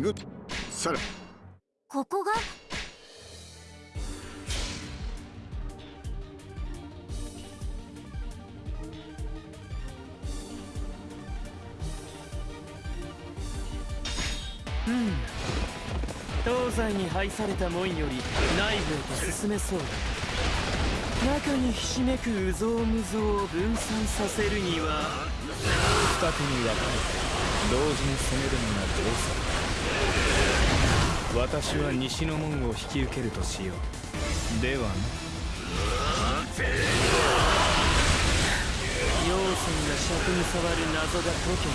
行く。さらここが？うん。東西に配された門より内部へと進めそうだ。中にひしめく有象無象を分散させるには。二手に分かれて同時に攻めるのが定石私は西の門を引き受けるとしよう。ではな。陽線が尺に触る謎が解け。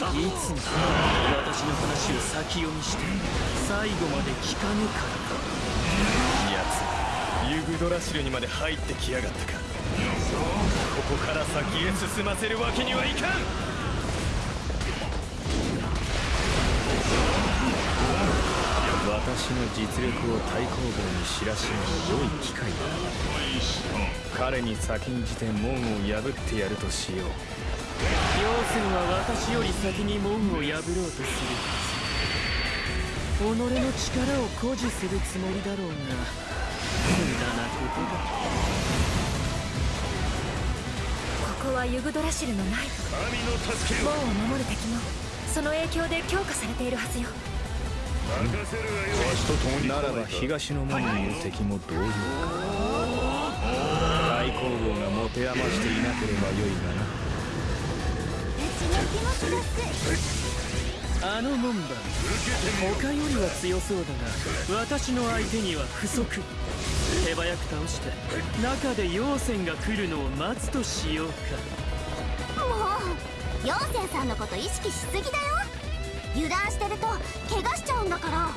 たいつも私の話を先読みして最後まで聞かぬから奴。ユグドラシルにまで入ってきやがったか。ここから先へ進ませるわけにはいかん私の実力を対抗軍に知らしめる良い機会だ彼に先んじて門を破ってやるとしよう陽線は私より先に門を破ろうとする。己の力を誇示するつもりだろうが無駄なことだここはユグドラシルの内部門を守る敵もその影響で強化されているはずよ。ならば東の門にいる敵も同様か大攻防が持て余していなければよいがなあの門番。他よりは強そうだが私の相手には不足。手早く倒して中で陽線が来るのを待つとしようか。もう陽線さんのこと意識しすぎだよ油断してると怪我しちゃうんだから。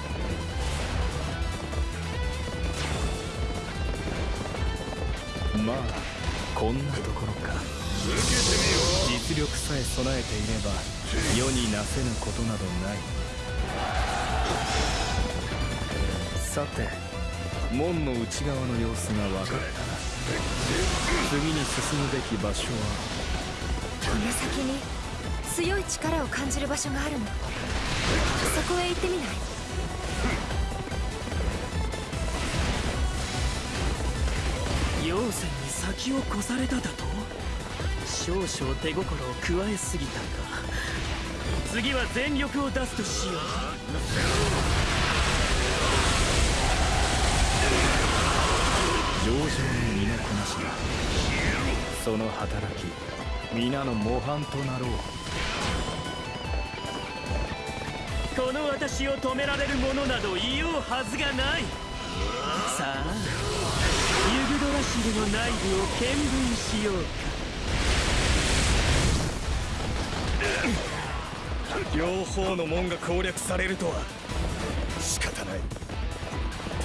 まあこんなところか。実力さえ備えていれば世になせぬことなどない。さて門の内側の様子が分かったな。次に進むべき場所は？この先に強い力を感じる場所があるの。そこへ行ってみない？陽線に先を越されただと？少々手心を加えすぎたか。次は全力を出すとしよう。上々に身のこなしだその働き皆の模範となろうこの私を止められる者などいようはずがない。さあユグドラシルの内部を見聞しようか。両方の門が攻略されるとは。仕方ない。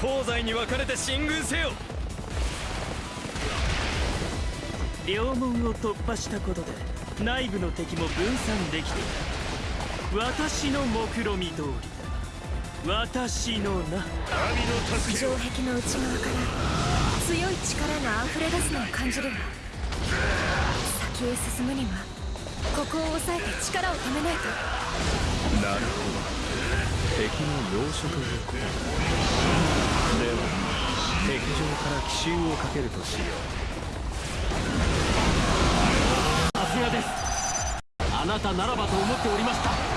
東西に分かれて進軍せよ。両門を突破したことで内部の敵も分散できていた私の目論見通り。だ私のな。城壁の内側から強い力が溢れ出すのを感じるわ。先へ進むにはここを押さえて力を止めないと。なるほど。敵の要所ということ。では敵上から奇襲をかけるとしよう。さすがです。あなたならばと思っておりました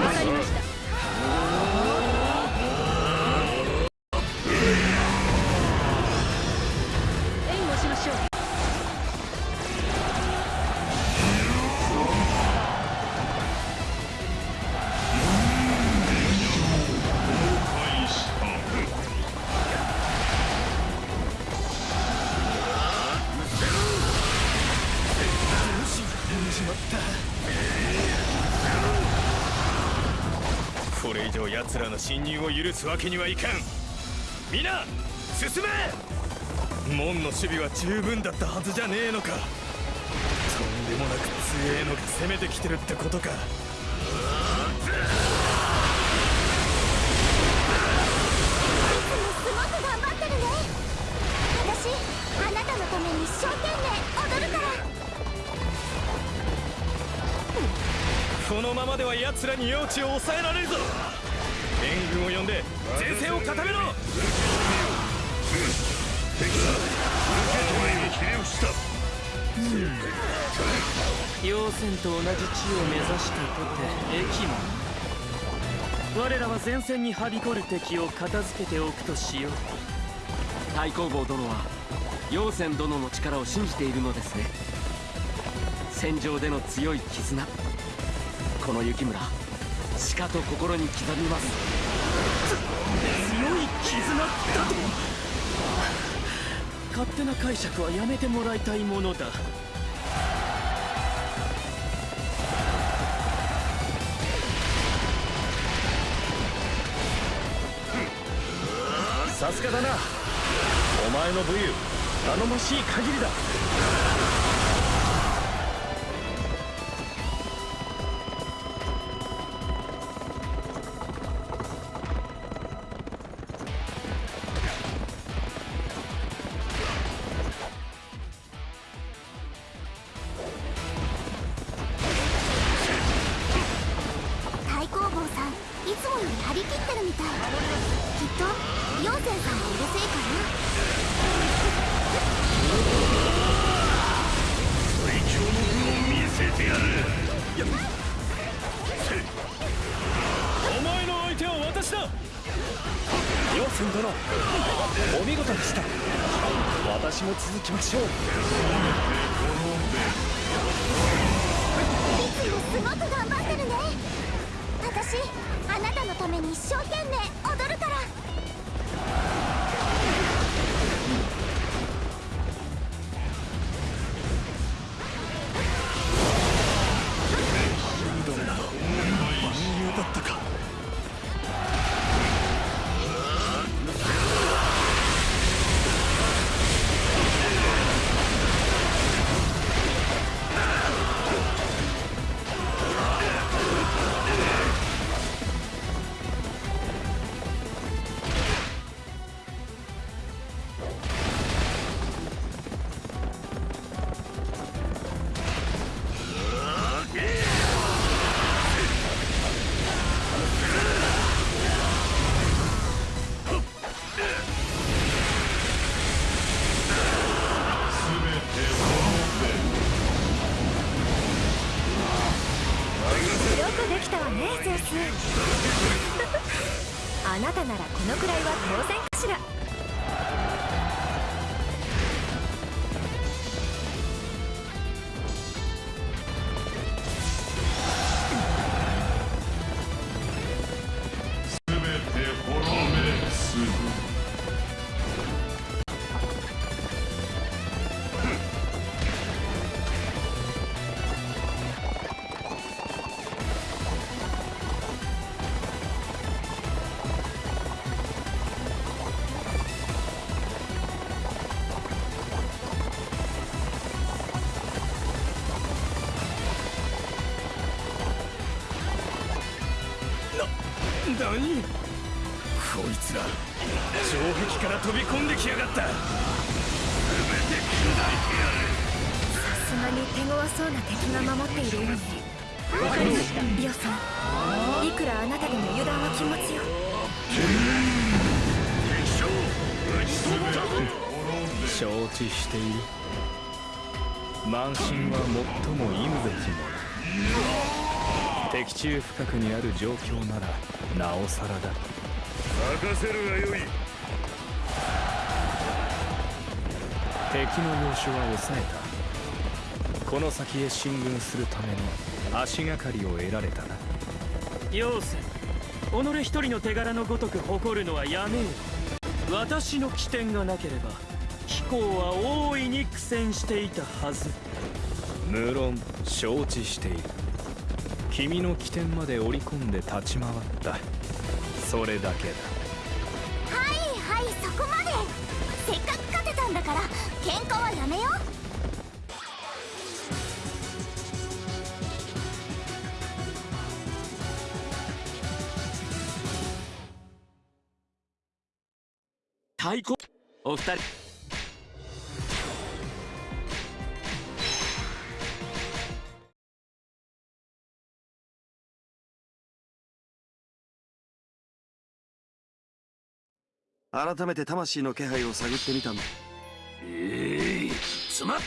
わかりました。奴らの侵入を許すわけにはいかん。皆進め！門の守備は十分だったはずじゃねえのか。とんでもなく強えのが攻めてきてるってことか。のままでは奴らに幼稚を抑えられるぞ援軍を呼んで前線を固めろ！妖戦と同じ地を目指したとて駅も我らは前線にはびこる敵を片付けておくとしよう。太公望殿は陽泉殿の力を信じているのですね。戦場での強い絆。この雪村しかと心に刻みます。強い絆だと。勝手な解釈はやめてもらいたいものだ。さすがだな。お前の武勇頼もしい限りだ。つもより張り切ってるみたいきっと陽泉さんがうるせえかなお前の相手は私だ陽泉殿お見事でした私も続きましょういつもすごく頑張ってるね。私あなたのために一生懸命踊るから。あなたならこのくらいは当然何こいつら城壁から飛び込んできやがった。さすがに手強そうな敵が守っているようにわかりました。リオさんいくらあなたでも油断は禁物よ。承知している。慢心は最も忌むべきもの敵中深くにある状況ならなおさらだ。任せるがよい。敵の要所は抑えた。この先へ進軍するための足がかりを得られたな。妖戦己一人の手柄のごとく誇るのはやめよ私の起点がなければ飛行は大いに苦戦していたはず。無論承知している君の起点まで織り込んで立ち回った。それだけだ。はいはいそこまで。せっかく勝てたんだから喧嘩はやめよう。太鼓。お二人改めて魂の気配を探ってみたんだ。ええつまっ